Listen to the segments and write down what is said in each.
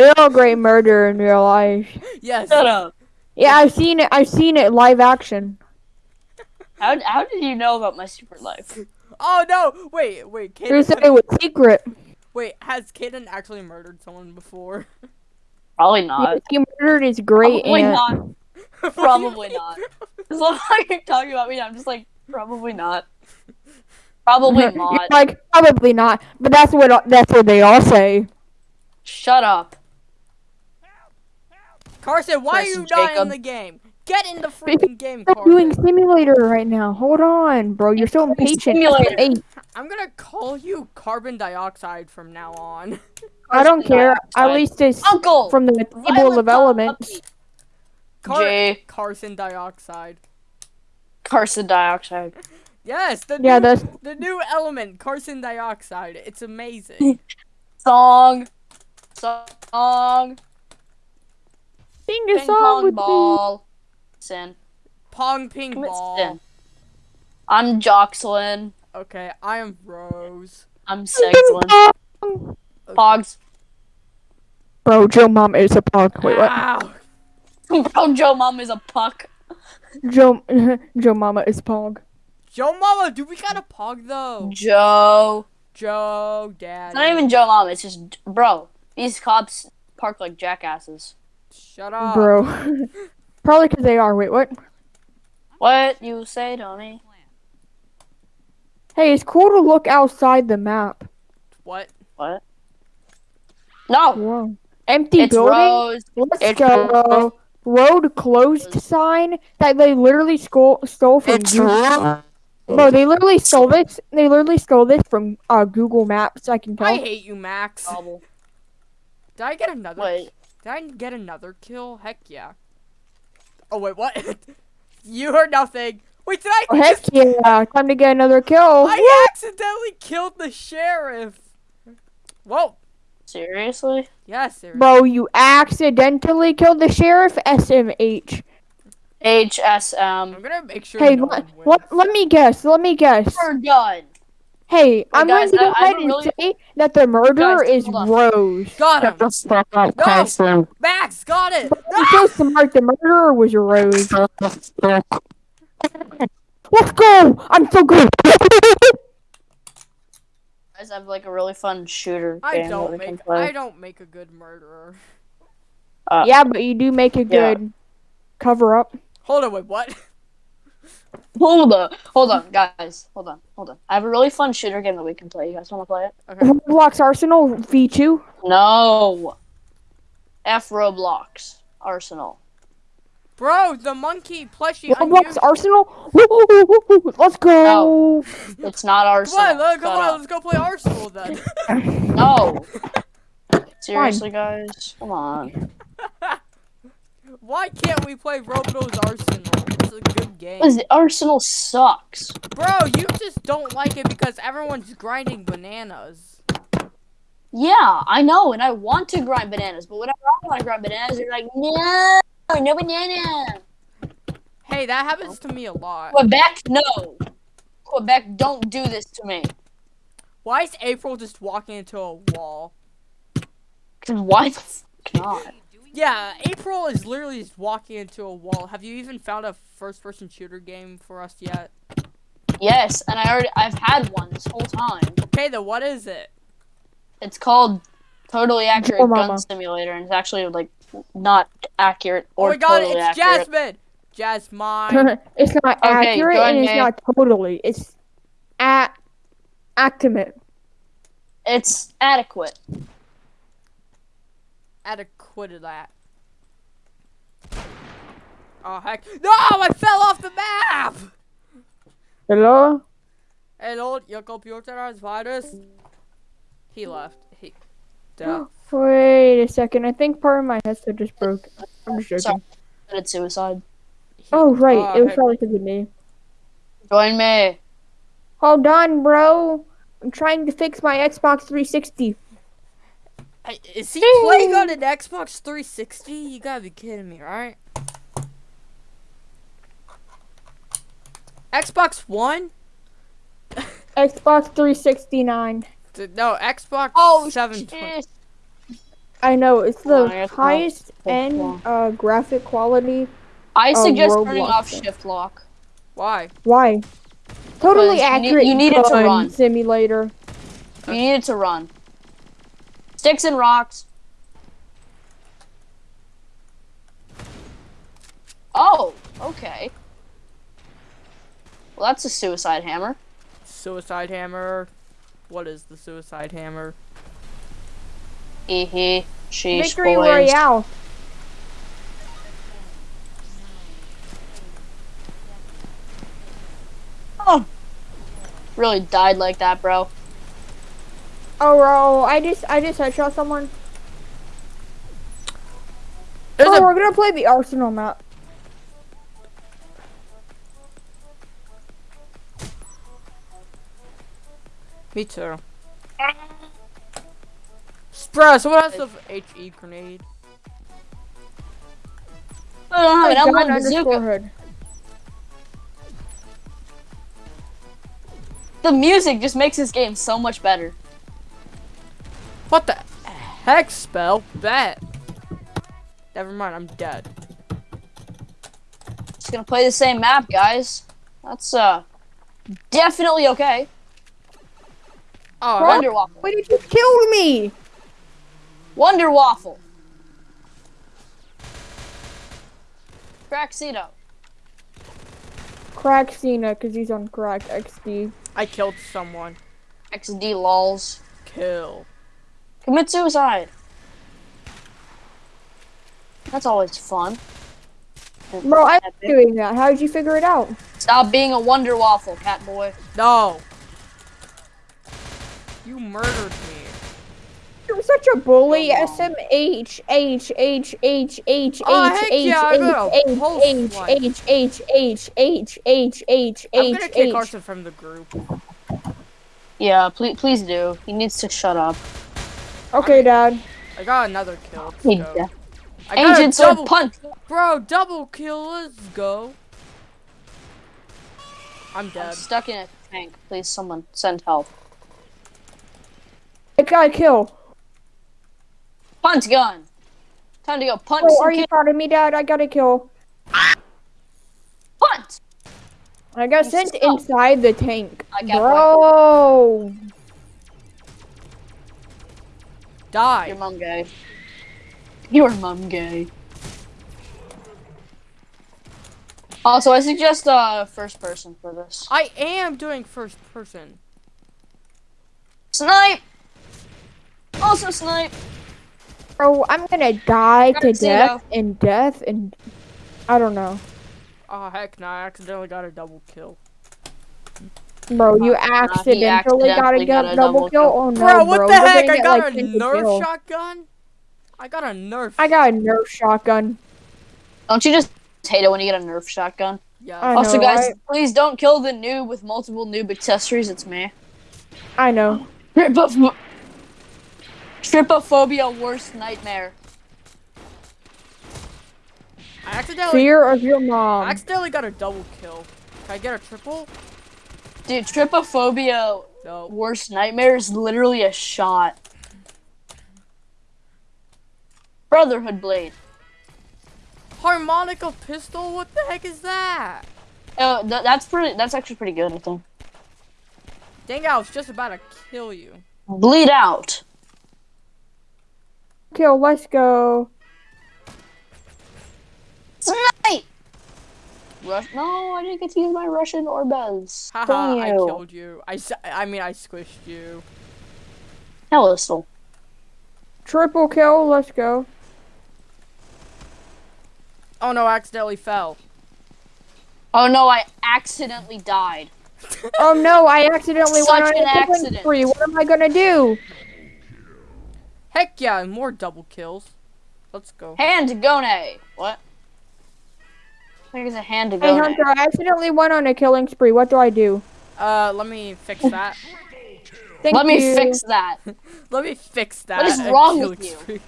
real great murder in real life. Yes. Shut up. Yeah, I've seen it. I've seen it live action. How, how did you know about my secret life? Oh no! Wait, wait, Who said Kaden. it was secret? Wait, has Kaden actually murdered someone before? Probably Yeah, not. he murdered his great Probably aunt. not. What do you Probably not. As long as you're talking about me, I'm just like, probably not. Probably You're not. like probably not, but that's what that's what they all say. Shut up. Carson, why are Carson you not in the game? Get in the freaking game, Carson. I'm doing simulator right now. Hold on, bro. You're so impatient. Simulator. I'm gonna call you carbon dioxide from now on. I don't Carson care. At least it's Uncle. from the table of elements. puppy. Car- J. Carson dioxide. Carson dioxide. Yes, the Yeah, new, that's the new element, Carson dioxide. It's amazing. Song. Song. Sing a Ping song pong with me. ball. Sin. Pong ping Commit ball. sin. I'm Jocelyn. Okay, I am Rose. I'm Sexlin. Pong. Okay. Pogs. Bro, Joe Mom is a punk. Wait, what? Ow. Bro, Joe Mom is a puck. Joe Joe Mama is pog. Joe Mama, do we got a pog though? Joe. Joe, Dad. It's not even Joe Mom. It's just, bro. These cops park like jackasses. Shut up, Bro. Probably because they are. Wait, what? What you say to me? Hey, it's cool to look outside the map. What? What? No. Whoa. Empty It's building. Rose. Let's It's go. Road closed sign that they literally stole stole from Google. Bro, they literally stole this. They literally stole this from uh, Google Maps. I can tell. I hate you, Max. Did I get another? Wait. Did I get another kill? Heck yeah. Oh wait, what? you heard nothing. Wait, did I? Oh, heck yeah! Time to get another kill. I accidentally killed the sheriff. Whoa. Seriously? Yes, seriously. Bro, you accidentally killed the sheriff. SMH. HSM. I'm gonna make sure Hey, no let, let, let me guess. Let me guess. We're done. Hey, I'm guys, going to go I ahead don't and really- say that the murderer Guys, is. Rose. Got him. No. Carson. Max got it. You're so smart. The murderer was Rose. Let's go! I'm so good. Guys, I have like a really fun shooter I don't make. I don't make a good murderer. Uh, yeah, but you do make a Yeah. good cover up. Hold on, wait, what? Hold on, hold on, guys. Hold on, hold on. I have a really fun shooter game that we can play. You guys want to play it? Okay. Roblox Arsenal V2. No. F Roblox Arsenal. Bro, the monkey plushie. Roblox unused- Arsenal. Woo, woo, woo, woo, woo. Let's go. No, It's not Come Arsenal. on, let, come Shut on, up. let's go play Arsenal then. No. Seriously, guys, come on. Why can't we play Roblox Arsenal? It's a good game. Because Arsenal sucks. Bro, you just don't like it because everyone's grinding bananas. Yeah, I know, and I want to grind bananas, but whenever I want to grind bananas, they're like, no, no banana. Hey, that happens to me a lot. Quebec, no. Quebec, don't do this to me. Why is April just walking into a wall? The not? Yeah, April is literally just walking into a wall. Have you even found a first-person shooter game for us yet? Yes, and I already I've had one this whole time. Okay, then what is it? It's called Totally Accurate Oh, Gun mama. Simulator, and it's actually like not accurate oh or. Oh my god, totally it's accurate. Jasmine! Jasmine! it's not Okay, accurate and it's not totally. It's at actimate. It's adequate. Adequate of that. Oh heck. No! I fell off the map! Hello? Hello, your computer has virus. He left. He. Duh. Wait a second. I think part of my headset just broke. I'm just joking. Sorry. Committed suicide. He- Oh right, Oh, it was heck. probably because of me. Join me. Hold on, bro. I'm trying to fix my Xbox 360. Hey, Is he playing on an Xbox 360? You gotta be kidding me, right? Xbox One? Xbox 369. No, Xbox Oh 720. I know it's Oh, the I guess not. highest That's end uh, graphic quality. I Oh, suggest turning off shift lock. Why? Why? Totally Because you need- accurate. you need it to run. Simulator. You need it to run. Sticks and rocks. Oh, okay. Well, that's a suicide hammer. Suicide hammer. What is the suicide hammer? Hee hee. Sheesh, Victory boys. Royale. Oh. Really died like that, bro. Oh, bro, I just I just headshot someone. There's oh, a we're gonna play the Arsenal map. Me too. Bro, someone has the HE grenade. I don't have an Gun M1 underscore bazooka. hood. The music just makes this game so much better. What the heck spell? Bet. Never mind, I'm dead. Just gonna play the same map, guys. That's uh definitely okay. Oh, I- Wonder Waffle. Wait, you kill me. Wonder Waffle. Craxito. Crack Cena, cause he's on crack XD. I killed someone. XD lols. Kill. Commit suicide. That's always fun. Bro, I'm doing that. How did you figure it out? Stop being a Wonder Waffle, cat boy. No. You murdered me. You're such a bully. Come on. SMH H H H H Oh, H heck H yeah, I got a H pulse H one. H H H H H H I'm gonna kick H. Arson from the group. Yeah, please, please do. He needs to shut up. Okay, Dad. I got another kill. Let's He- go. I got Ancient a sword double, punch. bro. Double kill. Let's go. I'm I'm dead. stuck in a tank. Please, someone send help. I got a kill. Punt gun. Time to go punch Oh, some are you proud of me, Dad? I got a kill. Punt. I got You sent suck. inside the tank. I got Bro. Die. Your mom gay. Your mom gay. Also, I suggest uh first person for this. I am doing first person. Snipe. Also snipe. Oh, I'm gonna die to Garcia. death and death and I don't know. Oh heck no! I accidentally got a double kill. Bro, you Uh, accidentally got a got a double double kill. kill. Oh no, Bro, what bro. the you're heck? I get, got like, a 10 Nerf kills. shotgun. I got a Nerf. I got a Nerf shotgun. Don't you just hate it when you get a Nerf shotgun? Yeah. I also, know, guys, right? please don't kill the noob with multiple noob accessories. It's me. I know. Tripoph- Trypophobia, worst nightmare. I accidentally. Fear of your mom. I accidentally got a double kill. Can I get a triple? Dude, Trypophobia, No. worst nightmare is literally a shot. Brotherhood Blade. Harmonica pistol? What the heck is that? Uh, oh, th- that's pretty. That's actually pretty good. I think. Dang, I was just about to kill you. Bleed out. Kill, let's go. Snipe. Rush. No, I didn't get to use my Russian Orbez. Haha, I killed you. I, I mean, I squished you. Hello, still. Triple kill, let's go. Oh no, I accidentally fell. Oh no, I accidentally died. Oh no, I accidentally Such went on an a killing accident. spree. What am I gonna do? Heck yeah, more double kills. Let's go. Hand Gone. What? I think a hand to Hey go. Hunter, I accidentally went on a killing spree. What do I do? Uh, let me fix that. Thank Let me fix that. let me fix that. is a wrong with you? spree.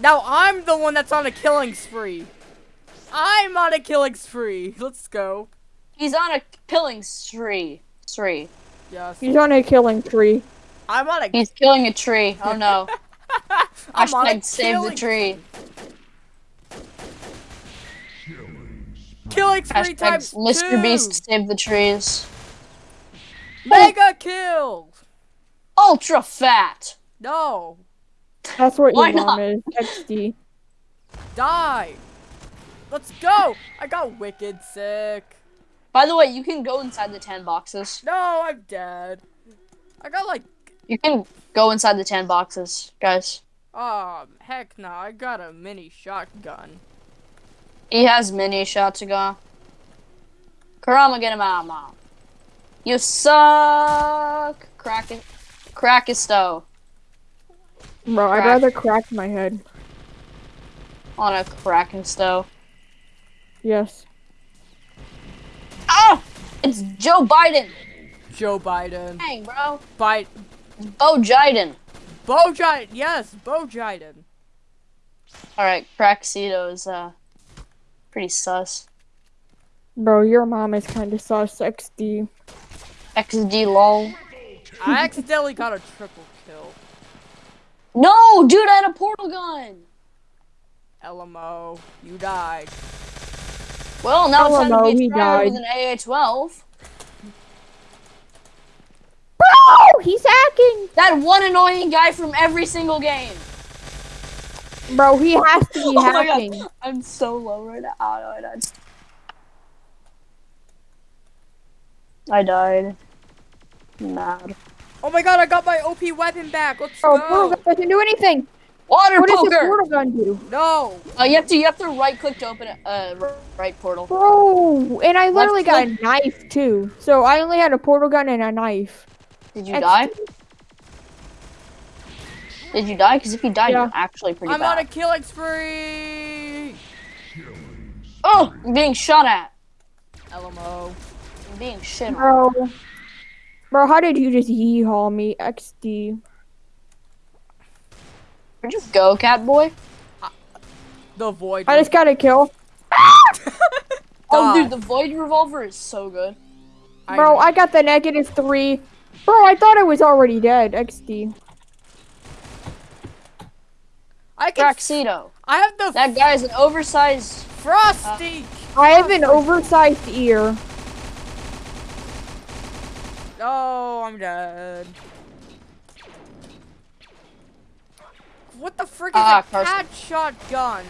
now I'm the one that's on a killing spree. I'm on a killing spree. Let's go. He's on a killing spree. Spree. Yes. He's on a killing spree. I'm on a. He's killing a tree. Oh no. I'm on a save the killing tree. Killing spree Hashtag times Mr. two. Beast save the trees. Mega kill. Ultra fat. No. That's what Why your mom not? is. XD. Die. Let's go. I got wicked sick. By the way, you can go inside the 10 boxes. No, I'm dead. I got like, You can go inside the 10 boxes, guys. um, heck no. I got a mini shotgun. He has many shots to go. Karama get him out, mom. You suck. Crack it. Crackisto. Bro, I'd rather crack my head. On a crackisto. Yes. Ah! It's Joe Biden. Joe Biden. Dang, bro. Bite. It's Bo Jiden. Bo Jiden. Yes, Bo Jiden. Alright, Crackcedo is, uh, pretty sus. Bro, your mom is kind of sus. XD. XD lol. I accidentally got a triple kill. No, dude, I had a portal gun. LMO. You died. Well, now it's time to no, be stronger died. with an AA-12. Bro, he's hacking. That one annoying guy from every single game. Bro, he has to be Oh my God. hacking. I'm so low right now. Oh, no, I died. I died. Mad. Oh my god, I got my OP weapon back. Let's Bro, go. portal gun doesn't do anything. Water What does the poker. portal gun do? No. Uh, you have to you have to right click to open it. Uh, right portal. Bro, and I literally got a knife too. So I only had a portal gun and a knife. Did you XD. die? Did you die? Because if you died, Yeah. you're actually pretty I'm on a bad. killing spree. Oh, I'm being shot at. LMO. I'm being shit on. Bro. Bro, how did you just yeehaw me? XD. Where'd you go, cat boy? The void. I just got a kill. Oh, dude, the void revolver is so good. Bro, I got the negative three. Bro, I thought I was already dead. XD. I can. Crackcedo. I have the That guy's an oversized. frosty. I have an oversized ear. Oh, I'm dead. What the frick is Ah, a Carson. cat shotgun?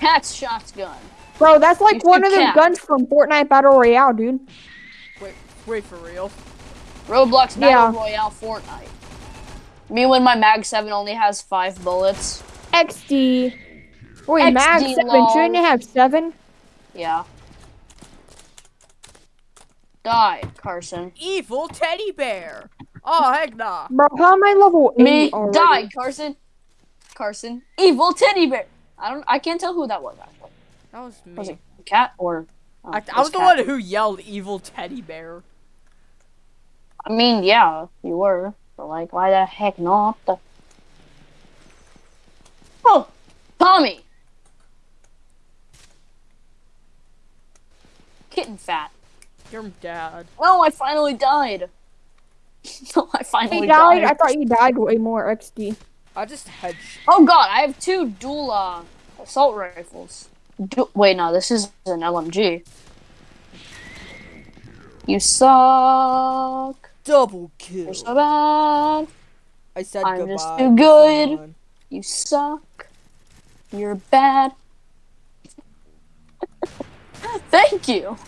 Cat's shotgun. Bro, that's like You one of the guns from Fortnite Battle Royale, dude. Wait, wait for real. Roblox Battle Yeah. Royale Fortnite. Me when my Mag 7 only has five bullets. XD. Wait, XD Mag 7, lol. shouldn't it have 7? Yeah. Die, Carson. Evil teddy bear. Oh heck nah. Bro, how am I level 8 Me, already? die, Carson. Carson. Evil teddy bear. I don't. I can't tell who that was. Actually, That was me. was it cat or? oh, I, I was the cat. one who yelled evil teddy bear. I mean, yeah, you were. But like, why the heck not? Oh, Tommy. Kitten fat. Your dad. No, I finally died. no, I finally He died? died. I thought you died way more, XD. I just hedge. Oh god, I have two dual uh, assault rifles. Du- Wait, no, this is an LMG. You suck. Double kill. You're so bad. I said I'm goodbye. just too good. someone. You suck. You're bad. Thank you.